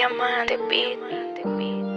Diamante Beat.